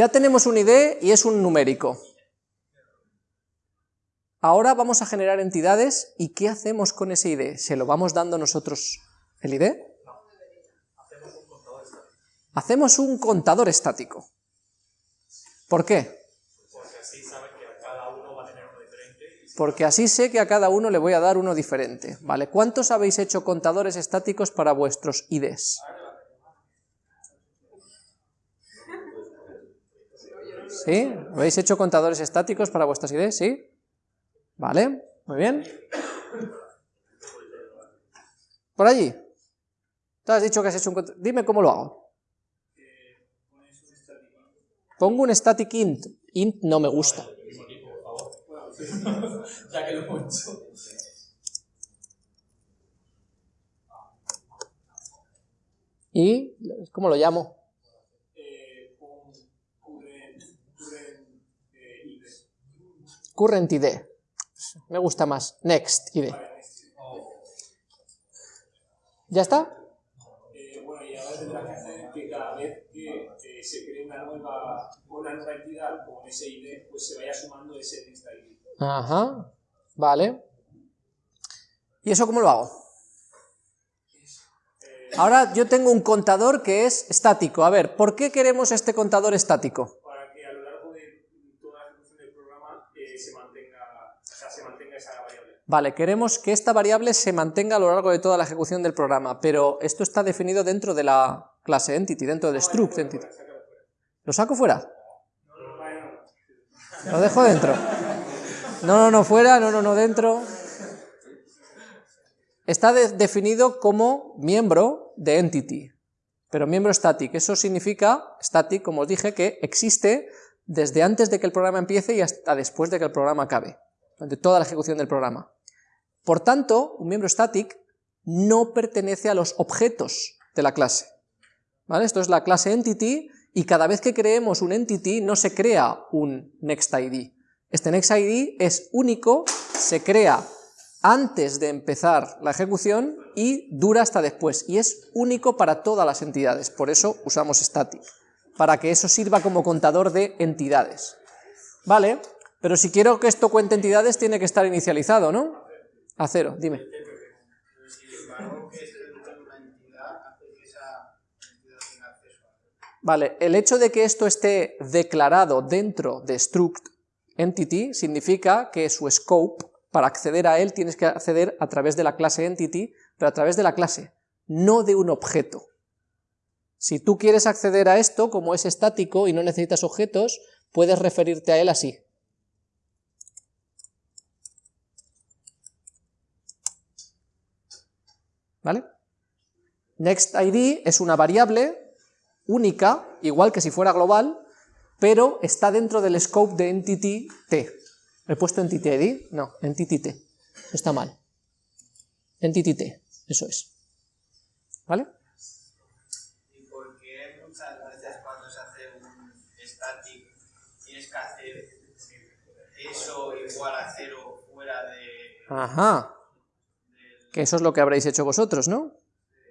Ya tenemos un ID y es un numérico. Ahora vamos a generar entidades y ¿qué hacemos con ese ID? ¿Se lo vamos dando nosotros el ID? Hacemos un contador estático. ¿Por qué? Porque así sé que a cada uno le voy a dar uno diferente. ¿Vale? ¿Cuántos habéis hecho contadores estáticos para vuestros IDs? ¿Sí? ¿Habéis hecho contadores estáticos para vuestras IDs? ¿Sí? ¿Vale? Muy bien. Por allí. Tú has dicho que has hecho un... Dime cómo lo hago. Pongo un static int. Int no me gusta. ya que lo he hecho. ¿Y cómo lo llamo? Current ID. Me gusta más. Next ID. ¿Ya está? Bueno, y ahora tendrás que hacer que cada vez que se cree una nueva, una nueva entidad con ese ID, pues se vaya sumando ese next ID. Ajá, vale. ¿Y eso cómo lo hago? Ahora yo tengo un contador que es estático. A ver, ¿por qué queremos este contador estático? Para que a lo largo de toda la ejecución del programa eh, se, mantenga, o sea, se mantenga esa variable. Vale, queremos que esta variable se mantenga a lo largo de toda la ejecución del programa, pero esto está definido dentro de la clase entity, dentro del struct entity. ¿Lo saco fuera? Lo dejo dentro. No, no, no, fuera, no, no, no, dentro. Está de- definido como miembro de entity, pero miembro static. Eso significa, static, como os dije, que existe desde antes de que el programa empiece y hasta después de que el programa acabe, durante toda la ejecución del programa. Por tanto, un miembro static no pertenece a los objetos de la clase. Esto es la clase entity y cada vez que creemos un entity no se crea un next ID. Este next ID es único, se crea antes de empezar la ejecución y dura hasta después, y es único para todas las entidades, por eso usamos static, para que eso sirva como contador de entidades. ¿Vale? Pero si quiero que esto cuente entidades tiene que estar inicializado, ¿no? A cero, dime. Vale, el hecho de que esto esté declarado dentro de struct entity significa que su scope, para acceder a él tienes que acceder a través de la clase entity, pero a través de la clase, no de un objeto. Si tú quieres acceder a esto, como es estático y no necesitas objetos, puedes referirte a él así. ¿Vale? NextID es una variable única, igual que si fuera global, pero está dentro del scope de entity t. ¿He puesto entity ID? No, entity t. Está mal. Entity t, eso es. ¿Vale? ¿Y por qué muchas veces cuando se hace un static tienes que hacer eso igual a cero fuera de... Ajá. Que eso es lo que habréis hecho vosotros, ¿no?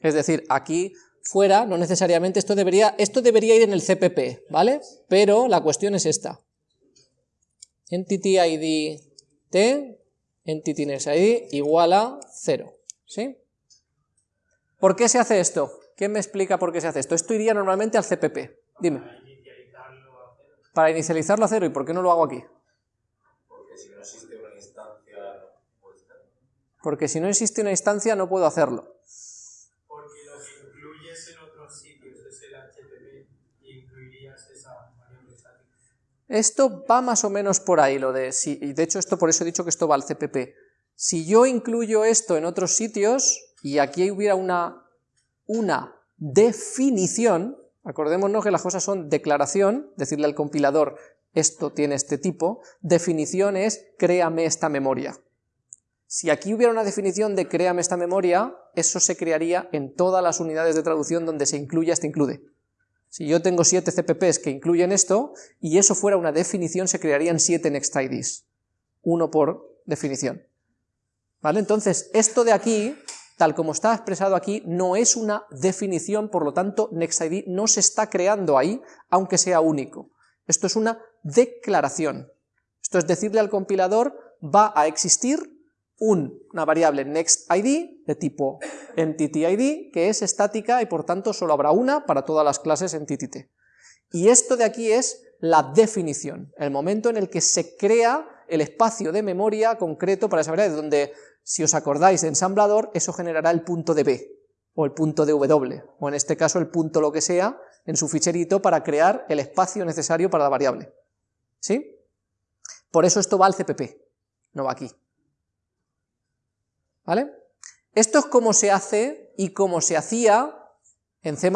Es decir, aquí fuera, no necesariamente, esto debería, esto debería ir en el CPP, ¿vale? Pero la cuestión es esta. Entity ID T, Entity ID igual a 0, ¿sí? ¿Por qué se hace esto? ¿Quién me explica por qué se hace esto? Esto iría normalmente al CPP, dime. Para inicializarlo a cero, ¿y por qué no lo hago aquí? Porque si no una instancia, no puedes hacerlo. Porque si no existe una instancia no puedo hacerlo. Porque lo que incluyes en otros sitios es el HTTP y incluirías esa variable estática. Esto va más o menos por ahí, lo de si, y de hecho esto por eso he dicho que esto va al CPP. Si yo incluyo esto en otros sitios, y aquí hubiera una, una definición, acordémonos que las cosas son declaración, decirle al compilador esto tiene este tipo, definición es créame esta memoria. Si aquí hubiera una definición de créame esta memoria, eso se crearía en todas las unidades de traducción donde se incluya este include. Si yo tengo 7 CPPs que incluyen esto, y eso fuera una definición, se crearían 7 NextIDs. Uno por definición. ¿Vale? Entonces, esto de aquí, tal como está expresado aquí, no es una definición, por lo tanto, NextID no se está creando ahí, aunque sea único. Esto es una declaración. Esto es decirle al compilador, va a existir una variable nextID de tipo entityID, que es estática y por tanto solo habrá una para todas las clases entityT. Y esto de aquí es la definición, el momento en el que se crea el espacio de memoria concreto para esa variable, donde, si os acordáis de ensamblador, eso generará el punto de B, o el punto de W, o en este caso el punto lo que sea, en su ficherito para crear el espacio necesario para la variable. ¿Sí? Por eso esto va al CPP, no va aquí. ¿Vale? Esto es como se hace y como se hacía en C++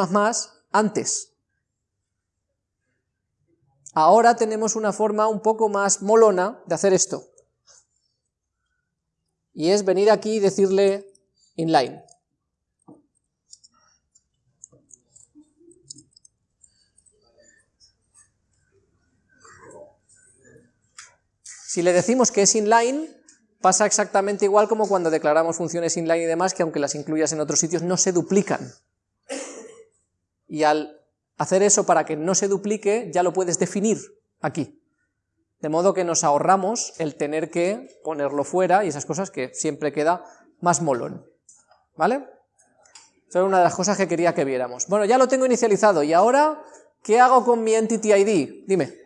antes. Ahora tenemos una forma un poco más molona de hacer esto. Y es venir aquí y decirle inline. Si le decimos que es inline, pasa exactamente igual como cuando declaramos funciones inline y demás, que aunque las incluyas en otros sitios no se duplican. Y al hacer eso para que no se duplique, ya lo puedes definir aquí. De modo que nos ahorramos el tener que ponerlo fuera y esas cosas que siempre queda más molón. ¿Vale? Esa es una de las cosas que quería que viéramos. Bueno, ya lo tengo inicializado, y ahora, ¿qué hago con mi entity ID? Dime.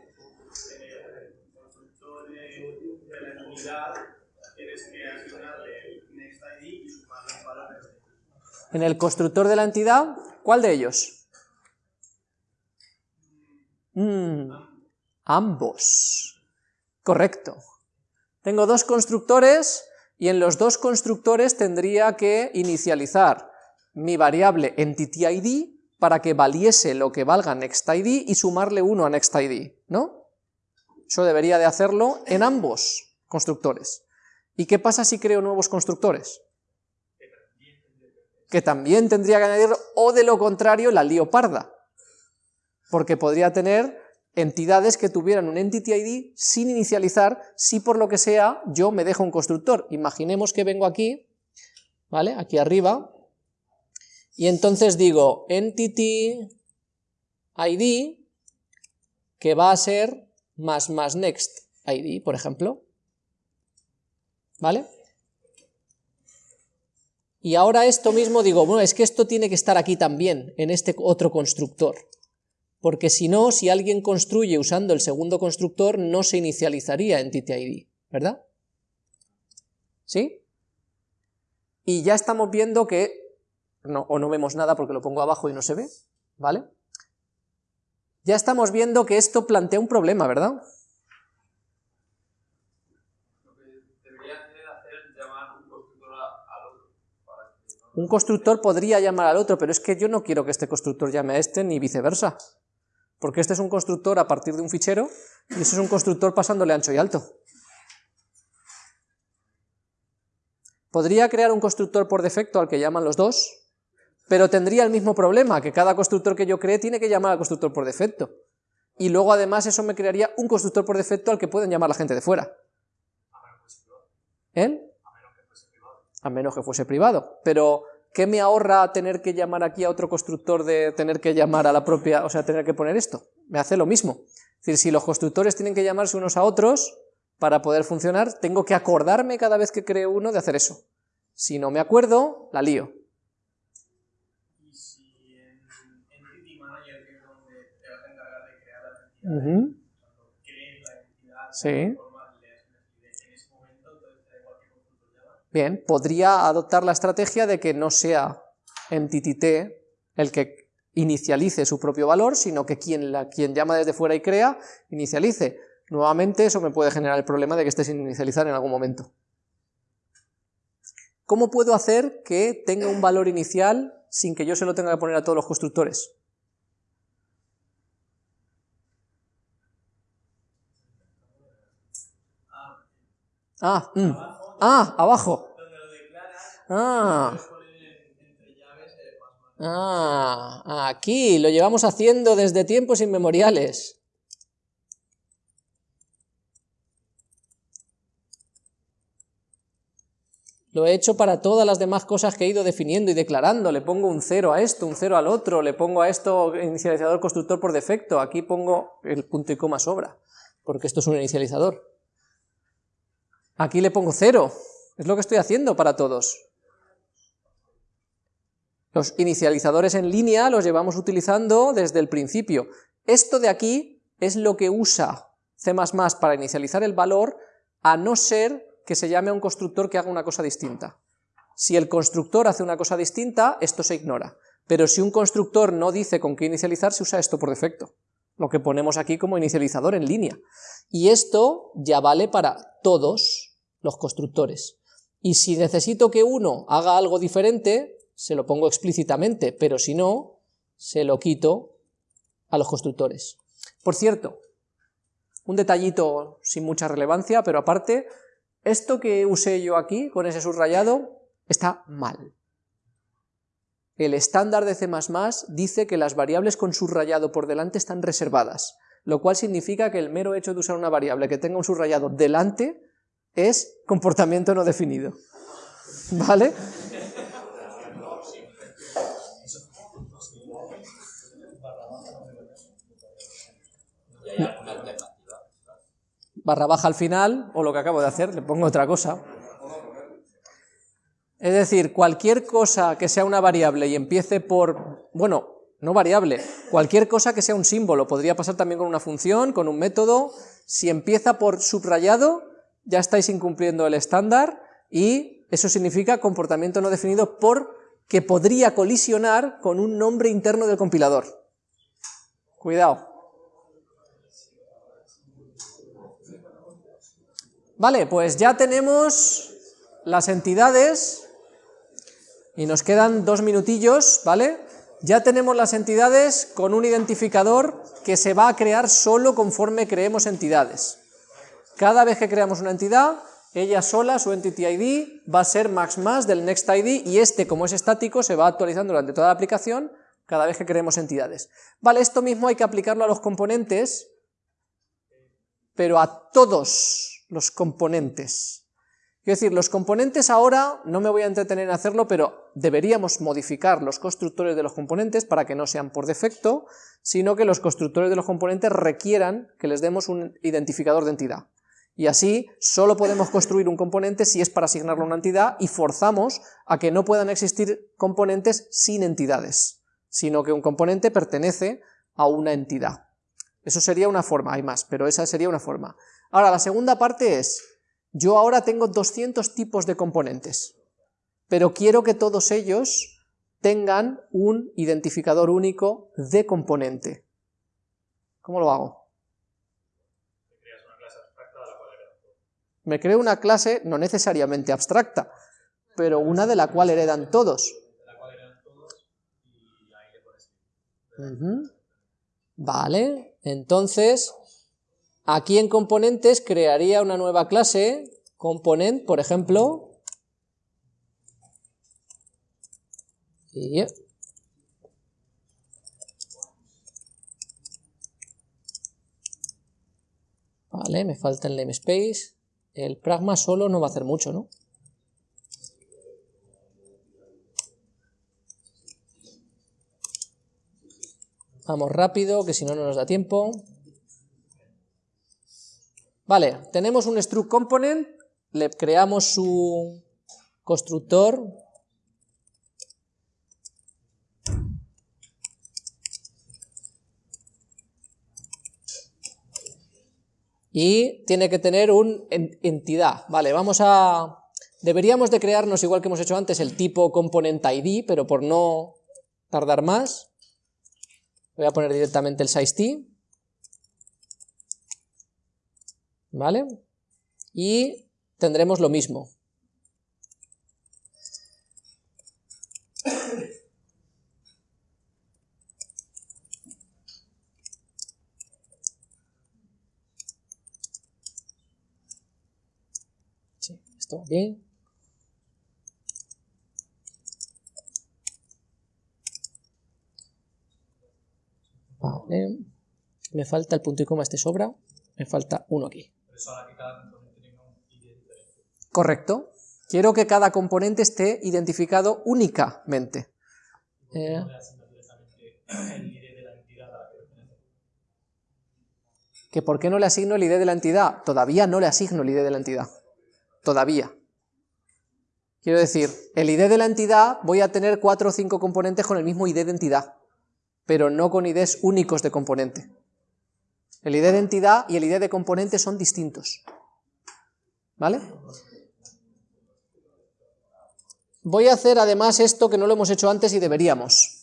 En el constructor de la entidad, ¿cuál de ellos? Mm, ambos. Correcto. Tengo dos constructores y en los dos constructores tendría que inicializar mi variable entityId para que valiese lo que valga nextId y sumarle uno a nextId, ¿no? Eso debería de hacerlo en ambos constructores. ¿Y qué pasa si creo nuevos constructores? Que también tendría que añadirlo, o de lo contrario la lío parda, porque podría tener entidades que tuvieran un entity ID sin inicializar si por lo que sea yo me dejo un constructor. Imaginemos que vengo aquí, ¿vale? Aquí arriba, y entonces digo entity ID que va a ser más más next ID, por ejemplo, ¿vale? Y ahora esto mismo digo, bueno, es que esto tiene que estar aquí también, en este otro constructor. Porque si no, si alguien construye usando el segundo constructor, no se inicializaría entity ¿verdad? ¿Sí? Y ya estamos viendo que, no, o no vemos nada porque lo pongo abajo y no se ve, ¿vale? Ya estamos viendo que esto plantea un problema, ¿verdad? Un constructor podría llamar al otro, pero es que yo no quiero que este constructor llame a este, ni viceversa. Porque este es un constructor a partir de un fichero, y ese es un constructor pasándole ancho y alto. Podría crear un constructor por defecto al que llaman los dos, pero tendría el mismo problema, que cada constructor que yo cree tiene que llamar al constructor por defecto. Y luego además eso me crearía un constructor por defecto al que pueden llamar la gente de fuera. ¿Eh? A menos que fuese privado, pero ¿qué me ahorra tener que llamar aquí a otro constructor de tener que llamar a la propia, o sea, tener que poner esto? Me hace lo mismo. Es decir, si los constructores tienen que llamarse unos a otros para poder funcionar, tengo que acordarme cada vez que creo uno de hacer eso. Si no me acuerdo, la lío. ¿Y si en Manager, que es donde te vas a encargar de crear la entidad, cuando crees la entidad, sí. Bien, podría adoptar la estrategia de que no sea entity el que inicialice su propio valor, sino que quien llama desde fuera y crea, inicialice. Nuevamente eso me puede generar el problema de que esté sin inicializar en algún momento. ¿Cómo puedo hacer que tenga un valor inicial sin que yo se lo tenga que poner a todos los constructores? Ah, mm. Ah, abajo. Ah. Ah, aquí, lo llevamos haciendo desde tiempos inmemoriales. Lo he hecho para todas las demás cosas que he ido definiendo y declarando. Le pongo un 0 a esto, un 0 al otro, le pongo a esto inicializador constructor por defecto, aquí pongo el punto y coma sobra, porque esto es un inicializador. Aquí le pongo 0, es lo que estoy haciendo para todos. Los inicializadores en línea los llevamos utilizando desde el principio. Esto de aquí es lo que usa C++ para inicializar el valor, a no ser que se llame a un constructor que haga una cosa distinta. Si el constructor hace una cosa distinta, esto se ignora. Pero si un constructor no dice con qué inicializar, se usa esto por defecto. Lo que ponemos aquí como inicializador en línea. Y esto ya vale para todos los constructores. Y si necesito que uno haga algo diferente, se lo pongo explícitamente, pero si no, se lo quito a los constructores. Por cierto, un detallito sin mucha relevancia, pero aparte, esto que usé yo aquí, con ese subrayado, está mal. El estándar de C++ dice que las variables con subrayado por delante están reservadas, lo cual significa que el mero hecho de usar una variable que tenga un subrayado delante es comportamiento no definido. ¿Vale? barra baja al final, o lo que acabo de hacer, le pongo otra cosa. Es decir, cualquier cosa que sea una variable y empiece por, bueno, no variable, cualquier cosa que sea un símbolo, podría pasar también con una función, con un método, si empieza por subrayado, ya estáis incumpliendo el estándar y eso significa comportamiento no definido porque podría colisionar con un nombre interno del compilador. Cuidado. Vale, pues ya tenemos las entidades, y nos quedan dos minutillos, ¿vale? Ya tenemos las entidades con un identificador que se va a crear solo conforme creemos entidades. Cada vez que creamos una entidad, ella sola, su entity ID, va a ser max más del next ID, y este, como es estático, se va actualizando durante toda la aplicación cada vez que creemos entidades. Vale, esto mismo hay que aplicarlo a los componentes, pero a todos los componentes. Quiero decir, los componentes ahora, no me voy a entretener en hacerlo, pero deberíamos modificar los constructores de los componentes para que no sean por defecto, sino que los constructores de los componentes requieran que les demos un identificador de entidad. Y así solo podemos construir un componente si es para asignarlo a una entidad y forzamos a que no puedan existir componentes sin entidades, sino que un componente pertenece a una entidad. Eso sería una forma, hay más, pero esa sería una forma. Ahora, la segunda parte es, yo ahora tengo 200 tipos de componentes, pero quiero que todos ellos tengan un identificador único de componente. ¿Cómo lo hago? Me creo una clase no necesariamente abstracta, pero una de la cual heredan todos. Vale, entonces Aquí en componentes crearía una nueva clase, component, por ejemplo, y Vale, me falta el namespace. El pragma solo no va a hacer mucho, ¿no? Vamos rápido, que si no, no nos da tiempo. Vale, tenemos un struct component, le creamos su constructor, y tiene que tener una entidad. Vale, vamos a... Deberíamos de crearnos, igual que hemos hecho antes, el tipo component ID, pero por no tardar más, voy a poner directamente el size t. ¿vale? Y tendremos lo mismo. Sí, esto bien. Vale. Me falta el punto y coma, este sobra. Me falta uno aquí. Correcto. Quiero que cada componente esté identificado únicamente. Eh, ¿Que por qué no le asigno el ID de la entidad? Todavía no le asigno el ID de la entidad. Todavía. Quiero decir, el ID de la entidad voy a tener cuatro o cinco componentes con el mismo ID de entidad, pero no con IDs únicos de componente. El ID de entidad y el ID de componente son distintos. ¿Vale? Voy a hacer además esto que no lo hemos hecho antes y deberíamos.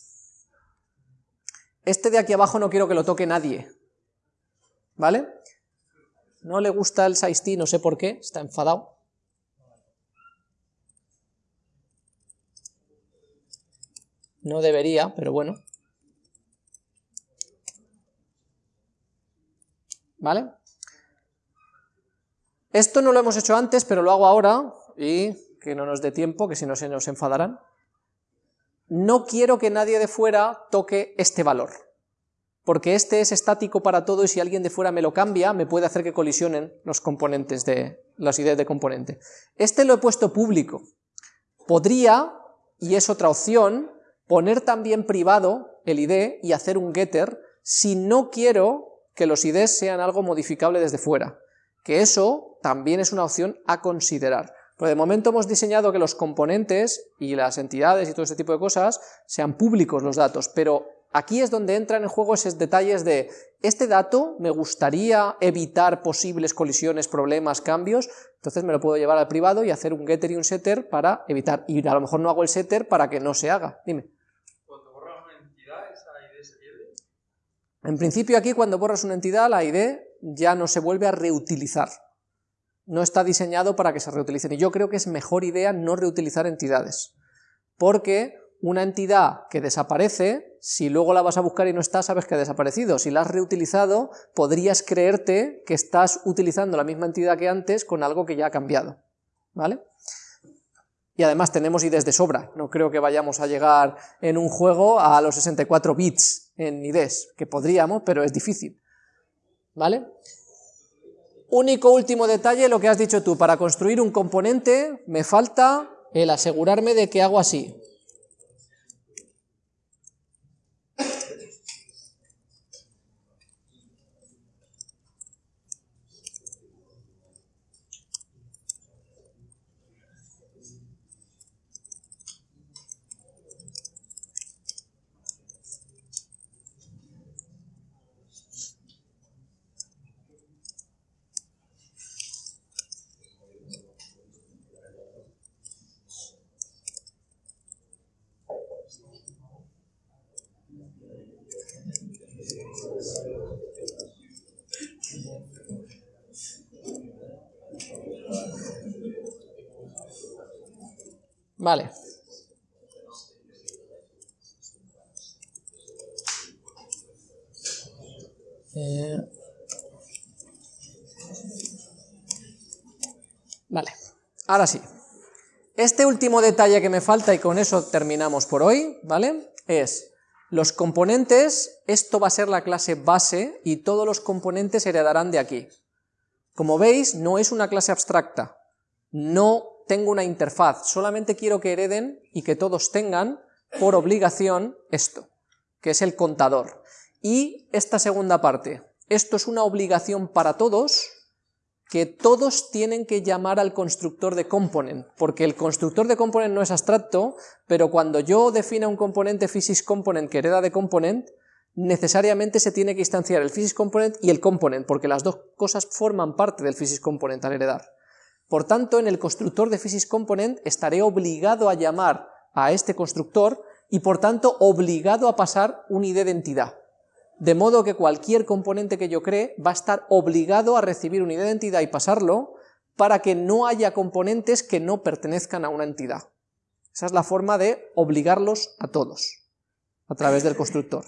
Este de aquí abajo no quiero que lo toque nadie, ¿vale? No le gusta el Saisti, no sé por qué, está enfadado. No debería, pero bueno. ¿Vale? Esto no lo hemos hecho antes, pero lo hago ahora, y que no nos dé tiempo, que si no se nos enfadarán. No quiero que nadie de fuera toque este valor porque este es estático para todo y si alguien de fuera me lo cambia, me puede hacer que colisionen los componentes de las ideas de componente. Este lo he puesto público. Podría, y es otra opción, poner también privado el ID y hacer un getter si no quiero que los IDs sean algo modificable desde fuera, que eso también es una opción a considerar. Pero de momento hemos diseñado que los componentes y las entidades y todo ese tipo de cosas sean públicos los datos, pero Aquí es donde entran en juego esos detalles de, este dato me gustaría evitar posibles colisiones, problemas, cambios, entonces me lo puedo llevar al privado y hacer un getter y un setter para evitar, y a lo mejor no hago el setter para que no se haga, dime. Cuando borras una entidad, ¿esa ID se pierde? En principio aquí cuando borras una entidad, la ID ya no se vuelve a reutilizar, no está diseñado para que se reutilicen, y yo creo que es mejor idea no reutilizar entidades, porque una entidad que desaparece, si luego la vas a buscar y no está, sabes que ha desaparecido. Si la has reutilizado, podrías creerte que estás utilizando la misma entidad que antes con algo que ya ha cambiado. ¿Vale? Y además tenemos IDs de sobra, no creo que vayamos a llegar en un juego a los 64 bits en IDs, que podríamos, pero es difícil. ¿Vale? Único último detalle, lo que has dicho tú, para construir un componente me falta el asegurarme de que hago así, Vale. Eh, vale, ahora sí. Este último detalle que me falta, y con eso terminamos por hoy, ¿vale? Es los componentes, esto va a ser la clase base, y todos los componentes heredarán de aquí. Como veis, no es una clase abstracta, no tengo una interfaz, solamente quiero que hereden y que todos tengan por obligación esto, que es el contador. Y esta segunda parte, esto es una obligación para todos, que todos tienen que llamar al constructor de component, porque el constructor de component no es abstracto, pero cuando yo defina un componente physics component que hereda de component, necesariamente se tiene que instanciar el physics component y el component, porque las dos cosas forman parte del physics component al heredar. Por tanto, en el constructor de physics component estaré obligado a llamar a este constructor y por tanto obligado a pasar un ID de entidad. De modo que cualquier componente que yo cree va a estar obligado a recibir un ID de entidad y pasarlo para que no haya componentes que no pertenezcan a una entidad. Esa es la forma de obligarlos a todos, a través del constructor.